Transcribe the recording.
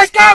Let's go!